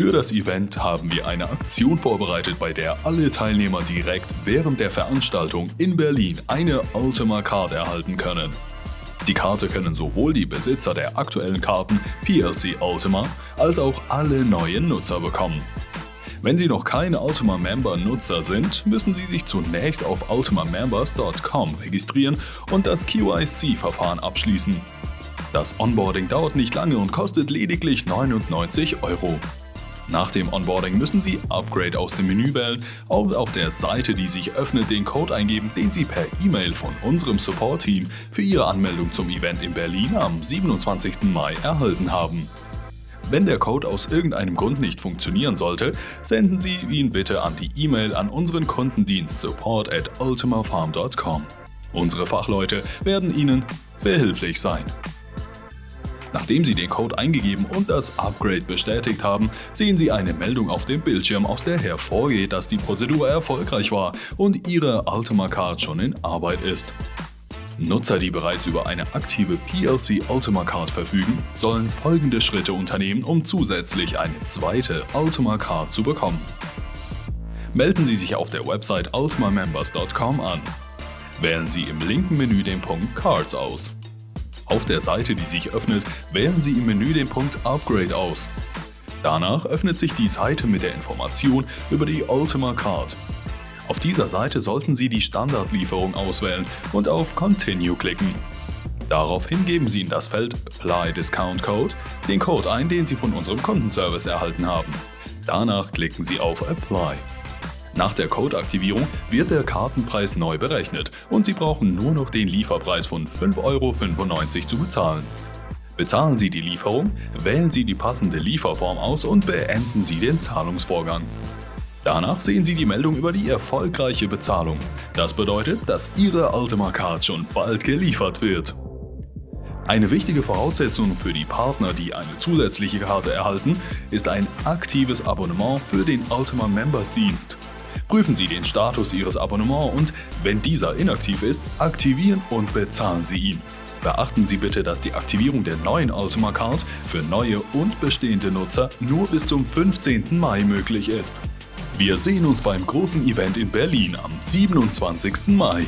Für das Event haben wir eine Aktion vorbereitet, bei der alle Teilnehmer direkt während der Veranstaltung in Berlin eine Ultima Card erhalten können. Die Karte können sowohl die Besitzer der aktuellen Karten PLC Ultima als auch alle neuen Nutzer bekommen. Wenn Sie noch keine Ultima Member Nutzer sind, müssen Sie sich zunächst auf ultimamembers.com registrieren und das QIC-Verfahren abschließen. Das Onboarding dauert nicht lange und kostet lediglich 99 Euro. Nach dem Onboarding müssen Sie Upgrade aus dem Menü wählen und auf der Seite, die sich öffnet, den Code eingeben, den Sie per E-Mail von unserem Support-Team für Ihre Anmeldung zum Event in Berlin am 27. Mai erhalten haben. Wenn der Code aus irgendeinem Grund nicht funktionieren sollte, senden Sie ihn bitte an die E-Mail an unseren Kundendienst support at ultimafarm.com. Unsere Fachleute werden Ihnen behilflich sein. Nachdem Sie den Code eingegeben und das Upgrade bestätigt haben, sehen Sie eine Meldung auf dem Bildschirm, aus der hervorgeht, dass die Prozedur erfolgreich war und Ihre Ultima Card schon in Arbeit ist. Nutzer, die bereits über eine aktive PLC Ultima Card verfügen, sollen folgende Schritte unternehmen, um zusätzlich eine zweite Ultima Card zu bekommen. Melden Sie sich auf der Website ultimamembers.com an. Wählen Sie im linken Menü den Punkt Cards aus. Auf der Seite, die sich öffnet, wählen Sie im Menü den Punkt Upgrade aus. Danach öffnet sich die Seite mit der Information über die Ultima Card. Auf dieser Seite sollten Sie die Standardlieferung auswählen und auf Continue klicken. Daraufhin geben Sie in das Feld Apply Discount Code den Code ein, den Sie von unserem Kundenservice erhalten haben. Danach klicken Sie auf Apply. Nach der Code-Aktivierung wird der Kartenpreis neu berechnet und Sie brauchen nur noch den Lieferpreis von 5,95 Euro zu bezahlen. Bezahlen Sie die Lieferung, wählen Sie die passende Lieferform aus und beenden Sie den Zahlungsvorgang. Danach sehen Sie die Meldung über die erfolgreiche Bezahlung. Das bedeutet, dass Ihre Ultima Card schon bald geliefert wird. Eine wichtige Voraussetzung für die Partner, die eine zusätzliche Karte erhalten, ist ein aktives Abonnement für den Ultima Members Dienst. Prüfen Sie den Status Ihres Abonnements und, wenn dieser inaktiv ist, aktivieren und bezahlen Sie ihn. Beachten Sie bitte, dass die Aktivierung der neuen Ultima Card für neue und bestehende Nutzer nur bis zum 15. Mai möglich ist. Wir sehen uns beim großen Event in Berlin am 27. Mai.